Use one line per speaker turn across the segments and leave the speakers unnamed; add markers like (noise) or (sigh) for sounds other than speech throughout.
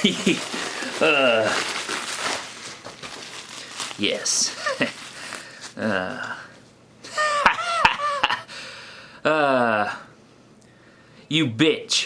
(laughs) uh, yes. (laughs) uh, (laughs) uh, you bitch.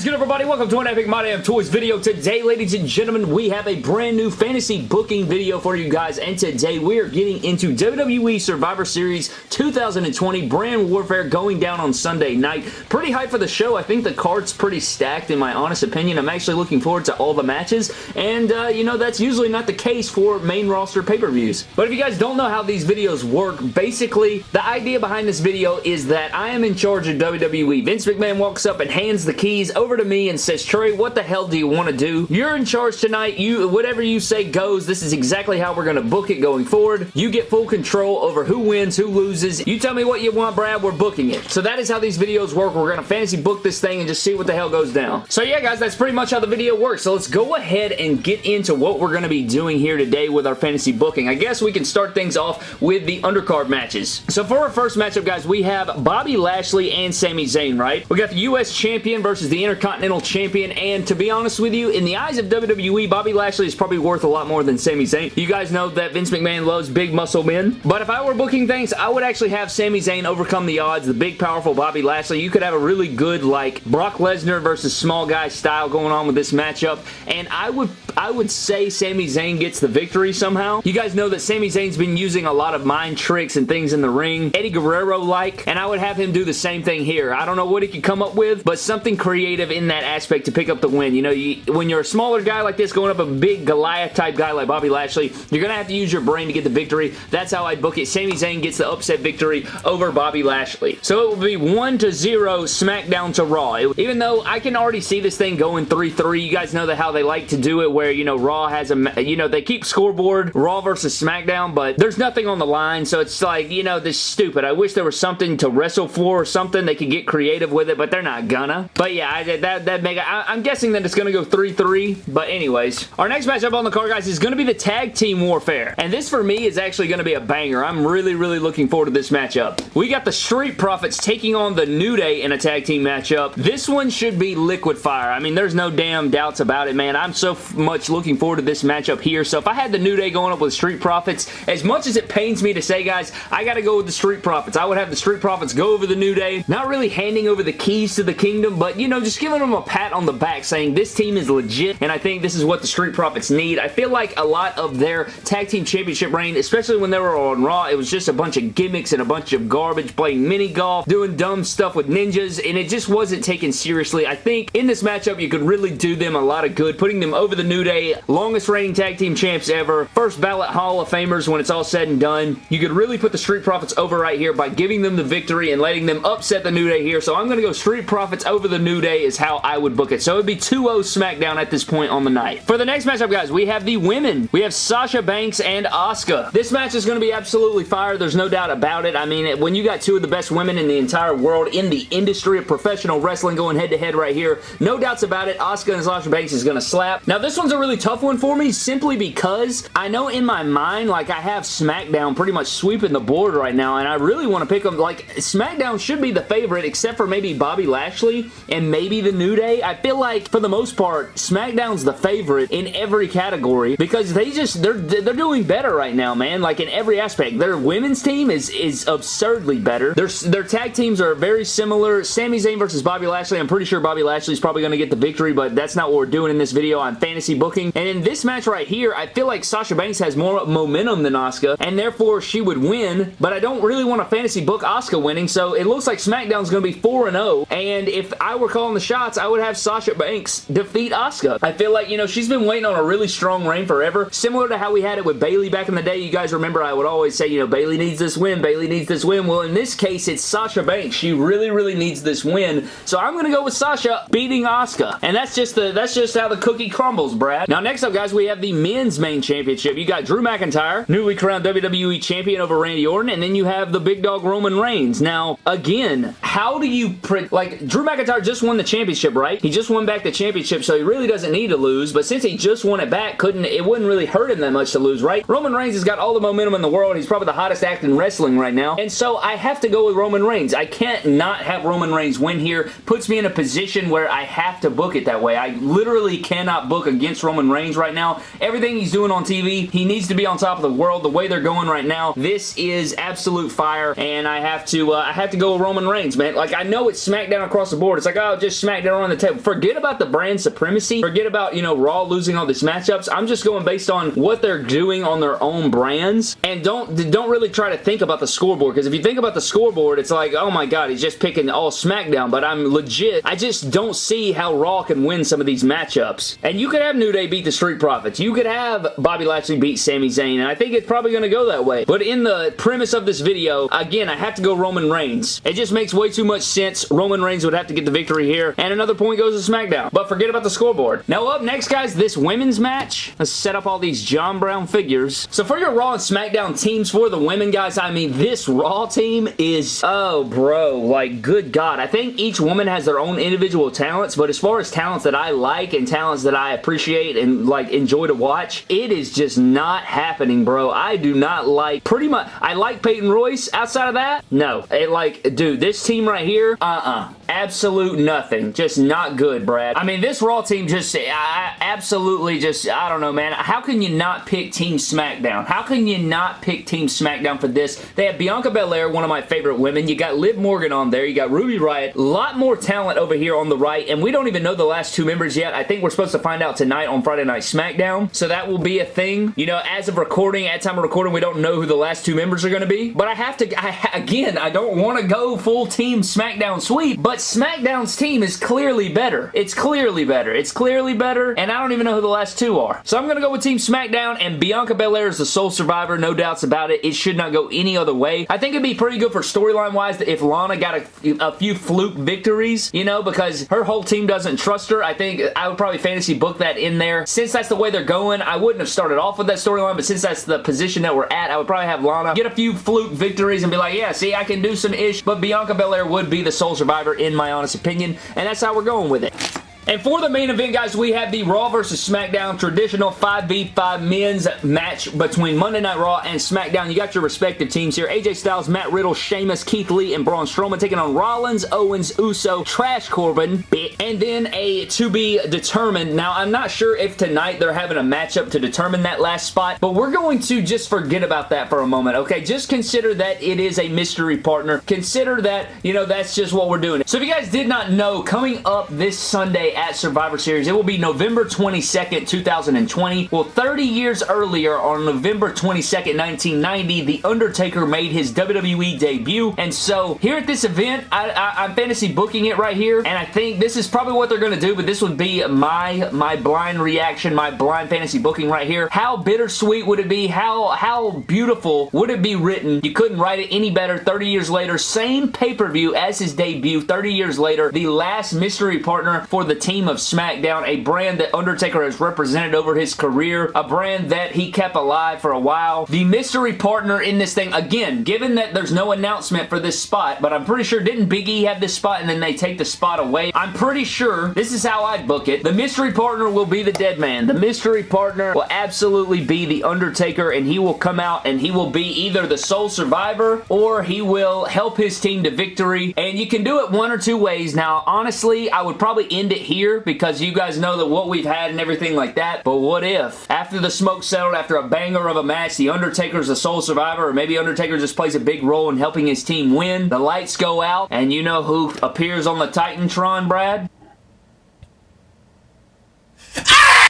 Is good everybody? Welcome to an Epic My Damn Toys video. Today, ladies and gentlemen, we have a brand new fantasy booking video for you guys, and today we are getting into WWE Survivor Series 2020 Brand Warfare going down on Sunday night. Pretty hyped for the show. I think the card's pretty stacked in my honest opinion. I'm actually looking forward to all the matches, and uh, you know, that's usually not the case for main roster pay-per-views. But if you guys don't know how these videos work, basically, the idea behind this video is that I am in charge of WWE. Vince McMahon walks up and hands the keys over to me and says, Trey, what the hell do you want to do? You're in charge tonight. You Whatever you say goes. This is exactly how we're going to book it going forward. You get full control over who wins, who loses. You tell me what you want, Brad. We're booking it. So that is how these videos work. We're going to fantasy book this thing and just see what the hell goes down. So yeah, guys, that's pretty much how the video works. So let's go ahead and get into what we're going to be doing here today with our fantasy booking. I guess we can start things off with the undercard matches. So for our first matchup, guys, we have Bobby Lashley and Sami Zayn, right? We got the U.S. Champion versus the Intercontinental Champion, and to be honest with you, in the eyes of WWE, Bobby Lashley is probably worth a lot more than Sami Zayn. You guys know that Vince McMahon loves big muscle men, but if I were booking things, I would actually have Sami Zayn overcome the odds, the big, powerful Bobby Lashley. You could have a really good, like, Brock Lesnar versus small guy style going on with this matchup, and I would I would say Sami Zayn gets the victory somehow. You guys know that Sami Zayn's been using a lot of mind tricks and things in the ring, Eddie Guerrero-like, and I would have him do the same thing here. I don't know what he could come up with, but something creative in that aspect to pick up the win. You know, you, when you're a smaller guy like this going up a big Goliath-type guy like Bobby Lashley, you're going to have to use your brain to get the victory. That's how I'd book it. Sami Zayn gets the upset victory over Bobby Lashley. So it would be 1 to 0 SmackDown to Raw. Even though I can already see this thing going 3-3, you guys know that how they like to do it where, you know, Raw has a, you know, they keep scoreboard Raw versus SmackDown, but there's nothing on the line, so it's like, you know, this stupid. I wish there was something to wrestle for or something. They could get creative with it, but they're not gonna. But yeah, I, that, that mega, I, am guessing that it's gonna go 3-3, but anyways. Our next matchup on the card, guys, is gonna be the Tag Team Warfare, and this for me is actually gonna be a banger. I'm really, really looking forward to this matchup. We got the Street Profits taking on the New Day in a tag team matchup. This one should be liquid fire. I mean, there's no damn doubts about it, man. I'm so much looking forward to this matchup here. So if I had the New Day going up with Street Profits, as much as it pains me to say, guys, I gotta go with the Street Profits. I would have the Street Profits go over the New Day. Not really handing over the keys to the kingdom, but, you know, just giving them a pat on the back saying this team is legit, and I think this is what the Street Profits need. I feel like a lot of their tag team championship reign, especially when they were on Raw, it was just a bunch of gimmicks and a bunch of garbage, playing mini golf, doing dumb stuff with ninjas, and it just wasn't taken seriously. I think in this matchup, you could really do them a lot of good, putting them over the New Day, longest reigning tag team champs ever, first ballot Hall of Famers when it's all said and done. You could really put the Street Profits over right here by giving them the victory and letting them upset the New Day here, so I'm going to go Street Profits over the New Day is how I would book it. So it would be 2-0 SmackDown at this point on the night. For the next matchup, guys, we have the women. We have Sasha Banks and Asuka. This match is going to be absolutely fire. There's no doubt about it. I mean, when you got two of the best women in the entire world in the industry of professional wrestling going head-to-head -head right here, no doubts about it. Asuka and Sasha Banks is going to slap. Now, this one's a really tough one for me simply because I know in my mind, like, I have SmackDown pretty much sweeping the board right now, and I really want to pick them. Like, SmackDown should be the favorite, except for maybe Bobby Lashley and maybe the New Day. I feel like, for the most part, SmackDown's the favorite in every category because they just, they're, they're doing better right now, man. Like, in every aspect. Their women's team is, is absurdly better. Their, their tag teams are very similar. Sami Zayn versus Bobby Lashley. I'm pretty sure Bobby Lashley's probably going to get the victory, but that's not what we're doing in this video. I'm fantasy booking. And in this match right here, I feel like Sasha Banks has more momentum than Asuka, and therefore she would win, but I don't really want to fantasy book Asuka winning, so it looks like SmackDown's going to be 4-0, and if I were calling the shots, I would have Sasha Banks defeat Asuka. I feel like, you know, she's been waiting on a really strong reign forever, similar to how we had it with Bayley back in the day. You guys remember I would always say, you know, Bayley needs this win, Bayley needs this win. Well, in this case, it's Sasha Banks. She really, really needs this win, so I'm going to go with Sasha beating Asuka, and that's just the that's just how the cookie crumbles, Now, next up, guys, we have the men's main championship. You got Drew McIntyre, newly crowned WWE champion over Randy Orton, and then you have the big dog Roman Reigns. Now, again, how do you... Like, Drew McIntyre just won the championship, right? He just won back the championship, so he really doesn't need to lose, but since he just won it back, couldn't it wouldn't really hurt him that much to lose, right? Roman Reigns has got all the momentum in the world. He's probably the hottest act in wrestling right now, and so I have to go with Roman Reigns. I can't not have Roman Reigns win here. Puts me in a position where I have to book it that way. I literally cannot book against Roman Reigns right now. Everything he's doing on TV, he needs to be on top of the world. The way they're going right now, this is absolute fire, and I have to uh, I have to go with Roman Reigns, man. Like, I know it's SmackDown across the board. It's like, oh, just SmackDown on the table. Forget about the brand supremacy. Forget about, you know, Raw losing all these matchups. I'm just going based on what they're doing on their own brands, and don't, don't really try to think about the scoreboard, because if you think about the scoreboard, it's like, oh my god, he's just picking all SmackDown, but I'm legit, I just don't see how Raw can win some of these matchups. And you could have New Day beat the Street Profits. You could have Bobby Lashley beat Sami Zayn, and I think it's probably going to go that way. But in the premise of this video, again, I have to go Roman Reigns. It just makes way too much sense. Roman Reigns would have to get the victory here, and another point goes to SmackDown. But forget about the scoreboard. Now up next, guys, this women's match. Let's set up all these John Brown figures. So for your Raw and SmackDown teams for the women, guys, I mean, this Raw team is, oh, bro, like, good God. I think each woman has their own individual talents, but as far as talents that I like and talents that I appreciate and, like, enjoy to watch, it is just not happening, bro. I do not like, pretty much, I like Peyton Royce. Outside of that, no. It, like, dude, this team right here, uh-uh. Absolute nothing. Just not good, Brad. I mean, this Raw team just, I, absolutely just, I don't know, man. How can you not pick Team SmackDown? How can you not pick Team SmackDown for this? They have Bianca Belair, one of my favorite women. You got Liv Morgan on there. You got Ruby Riott. A lot more talent over here on the right, and we don't even know the last two members yet. I think we're supposed to find out tonight on Friday Night SmackDown, so that will be a thing. You know, as of recording, at time of recording, we don't know who the last two members are going to be, but I have to, I, again, I don't want to go full Team SmackDown sweep, but SmackDown's team is clearly better. It's clearly better. It's clearly better, and I don't even know who the last two are. So I'm going to go with Team SmackDown, and Bianca Belair is the sole survivor, no doubts about it. It should not go any other way. I think it'd be pretty good for storyline-wise if Lana got a, a few fluke victories, you know, because her whole team doesn't trust her. I think I would probably fantasy book that in there. Since that's the way they're going, I wouldn't have started off with that storyline, but since that's the position that we're at, I would probably have Lana get a few fluke victories and be like, yeah, see, I can do some ish, but Bianca Belair would be the sole survivor in my honest opinion, and that's how we're going with it. And for the main event, guys, we have the Raw versus SmackDown traditional 5v5 men's match between Monday Night Raw and SmackDown. You got your respective teams here. AJ Styles, Matt Riddle, Sheamus, Keith Lee, and Braun Strowman taking on Rollins, Owens, Uso, Trash Corbin, and then a to be determined. Now, I'm not sure if tonight they're having a matchup to determine that last spot, but we're going to just forget about that for a moment, okay? Just consider that it is a mystery partner. Consider that, you know, that's just what we're doing. So if you guys did not know, coming up this Sunday at Survivor Series. It will be November 22nd, 2020. Well, 30 years earlier, on November 22nd, 1990, The Undertaker made his WWE debut. And so, here at this event, I, I'm fantasy booking it right here. And I think this is probably what they're going to do, but this would be my, my blind reaction, my blind fantasy booking right here. How bittersweet would it be? How, how beautiful would it be written? You couldn't write it any better 30 years later. Same pay-per-view as his debut 30 years later. The last mystery partner for the team of SmackDown, a brand that Undertaker has represented over his career, a brand that he kept alive for a while. The mystery partner in this thing, again, given that there's no announcement for this spot, but I'm pretty sure, didn't Big E have this spot and then they take the spot away? I'm pretty sure, this is how I'd book it, the mystery partner will be the dead man. The mystery partner will absolutely be the Undertaker and he will come out and he will be either the sole survivor or he will help his team to victory and you can do it one or two ways. Now, honestly, I would probably end it here because you guys know that what we've had and everything like that, but what if? After the smoke settled, after a banger of a match, The Undertaker's the sole survivor, or maybe Undertaker just plays a big role in helping his team win, the lights go out, and you know who appears on the Titantron, Brad?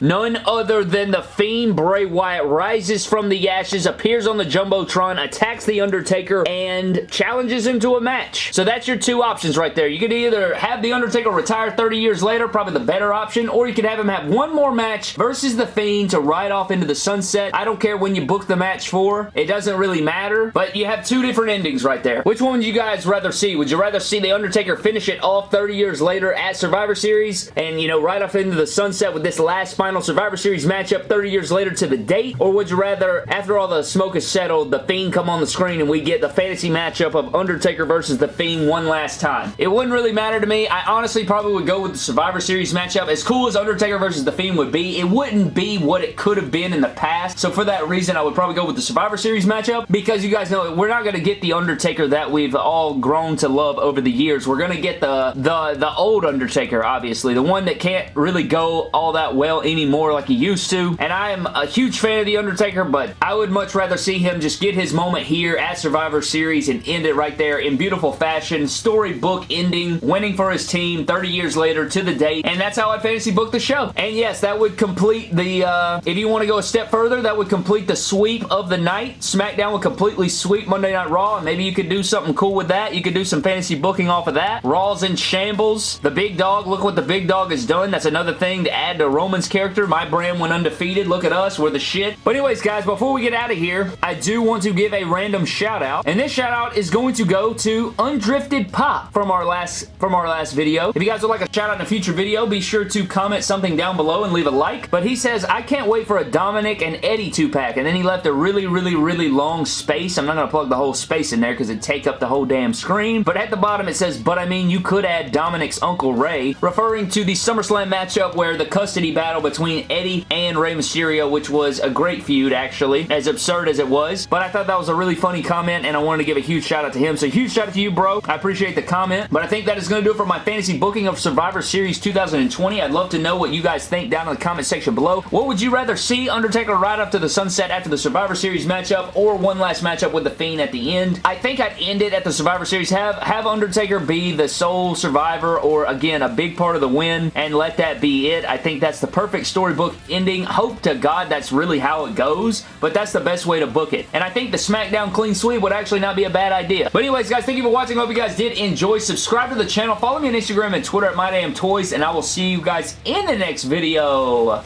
None other than the Fiend Bray Wyatt rises from the ashes, appears on the Jumbotron, attacks The Undertaker, and challenges him to a match. So that's your two options right there. You could either have The Undertaker retire 30 years later, probably the better option, or you could have him have one more match versus The Fiend to ride off into the sunset. I don't care when you book the match for. It doesn't really matter, but you have two different endings right there. Which one would you guys rather see? Would you rather see The Undertaker finish it off 30 years later at Survivor Series and, you know, ride off into the sunset with this last final final Survivor Series matchup 30 years later to the date? Or would you rather, after all the smoke is settled, The Fiend come on the screen and we get the fantasy matchup of Undertaker versus The Fiend one last time? It wouldn't really matter to me. I honestly probably would go with the Survivor Series matchup. As cool as Undertaker versus The Fiend would be, it wouldn't be what it could have been in the past. So for that reason, I would probably go with the Survivor Series matchup because you guys know we're not going to get the Undertaker that we've all grown to love over the years. We're going to get the, the, the old Undertaker, obviously. The one that can't really go all that well anymore like he used to. And I am a huge fan of The Undertaker, but I would much rather see him just get his moment here at Survivor Series and end it right there in beautiful fashion. Storybook ending, winning for his team 30 years later to the date. And that's how I fantasy book the show. And yes, that would complete the, uh, if you want to go a step further, that would complete the sweep of the night. SmackDown would completely sweep Monday Night Raw, and maybe you could do something cool with that. You could do some fantasy booking off of that. Raw's in shambles. The Big Dog, look what the Big Dog has done. That's another thing to add to Roman's character. My brand went undefeated. Look at us. We're the shit. But anyways, guys, before we get out of here, I do want to give a random shout out. And this shout out is going to go to Undrifted Pop from our last from our last video. If you guys would like a shout out in a future video, be sure to comment something down below and leave a like. But he says, I can't wait for a Dominik and Eddie 2-pack. And then he left a really, really, really long space. I'm not going to plug the whole space in there because it'd take up the whole damn screen. But at the bottom it says, but I mean, you could add Dominik's Uncle Rey, referring to the SummerSlam matchup where the custody battle between Eddie and Rey Mysterio, which was a great feud, actually, as absurd as it was. But I thought that was a really funny comment, and I wanted to give a huge shout out to him. So huge shout out to you, bro. I appreciate the comment. But I think that is going to do it for my fantasy booking of Survivor Series 2020. I'd love to know what you guys think down in the comment section below. What would you rather see Undertaker ride off to the sunset after the Survivor Series matchup or one last matchup with The Fiend at the end? I think I'd end it at the Survivor Series. Have, have Undertaker be the sole survivor or, again, a big part of the win and let that be it. I think that's the perfect storybook ending. Hope to God that's really how it goes, but that's the best way to book it. And I think the SmackDown clean sweep would actually not be a bad idea. But anyways, guys, thank you for watching. Hope you guys did enjoy. Subscribe to the channel. Follow me on Instagram and Twitter at MyDamnToys, and I will see you guys in the next video.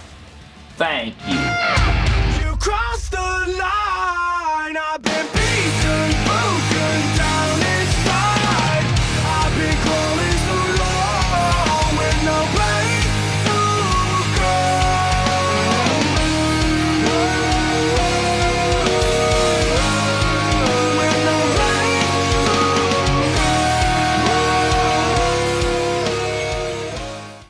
Thank you.